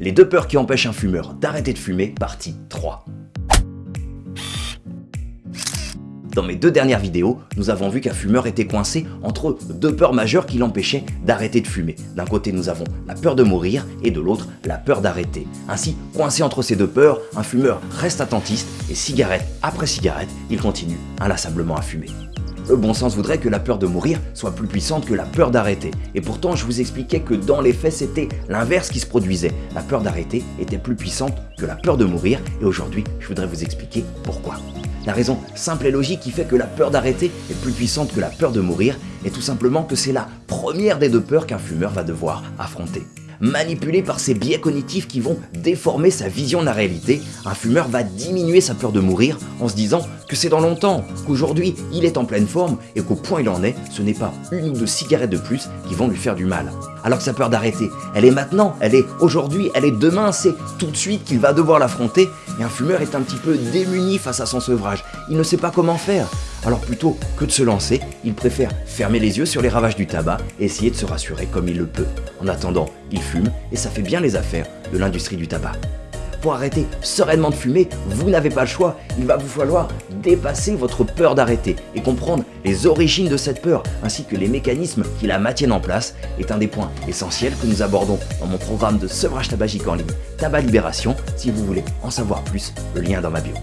Les deux peurs qui empêchent un fumeur d'arrêter de fumer, partie 3. Dans mes deux dernières vidéos, nous avons vu qu'un fumeur était coincé entre deux peurs majeures qui l'empêchaient d'arrêter de fumer. D'un côté, nous avons la peur de mourir et de l'autre, la peur d'arrêter. Ainsi, coincé entre ces deux peurs, un fumeur reste attentiste et cigarette après cigarette, il continue inlassablement à fumer. Le bon sens voudrait que la peur de mourir soit plus puissante que la peur d'arrêter. Et pourtant, je vous expliquais que dans les faits, c'était l'inverse qui se produisait. La peur d'arrêter était plus puissante que la peur de mourir. Et aujourd'hui, je voudrais vous expliquer pourquoi. La raison simple et logique qui fait que la peur d'arrêter est plus puissante que la peur de mourir est tout simplement que c'est la première des deux peurs qu'un fumeur va devoir affronter manipulé par ces biais cognitifs qui vont déformer sa vision de la réalité, un fumeur va diminuer sa peur de mourir en se disant que c'est dans longtemps, qu'aujourd'hui il est en pleine forme et qu'au point il en est, ce n'est pas une ou deux cigarettes de plus qui vont lui faire du mal. Alors que sa peur d'arrêter, elle est maintenant, elle est aujourd'hui, elle est demain, c'est tout de suite qu'il va devoir l'affronter et un fumeur est un petit peu démuni face à son sevrage. Il ne sait pas comment faire. Alors plutôt que de se lancer, il préfère fermer les yeux sur les ravages du tabac et essayer de se rassurer comme il le peut. En attendant, il fume et ça fait bien les affaires de l'industrie du tabac. Pour arrêter sereinement de fumer, vous n'avez pas le choix, il va vous falloir dépasser votre peur d'arrêter et comprendre les origines de cette peur ainsi que les mécanismes qui la maintiennent en place est un des points essentiels que nous abordons dans mon programme de sevrage tabagique en ligne Tabac Libération. Si vous voulez en savoir plus, le lien est dans ma bio.